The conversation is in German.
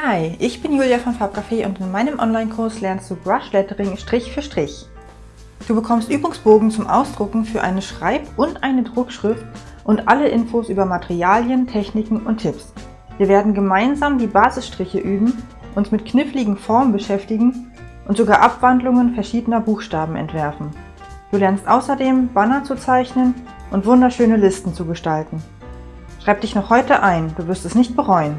Hi, ich bin Julia von Farbcafé und in meinem Online-Kurs lernst du Brush Lettering Strich für Strich. Du bekommst Übungsbogen zum Ausdrucken für eine Schreib- und eine Druckschrift und alle Infos über Materialien, Techniken und Tipps. Wir werden gemeinsam die Basisstriche üben, uns mit kniffligen Formen beschäftigen und sogar Abwandlungen verschiedener Buchstaben entwerfen. Du lernst außerdem Banner zu zeichnen und wunderschöne Listen zu gestalten. Schreib dich noch heute ein, du wirst es nicht bereuen.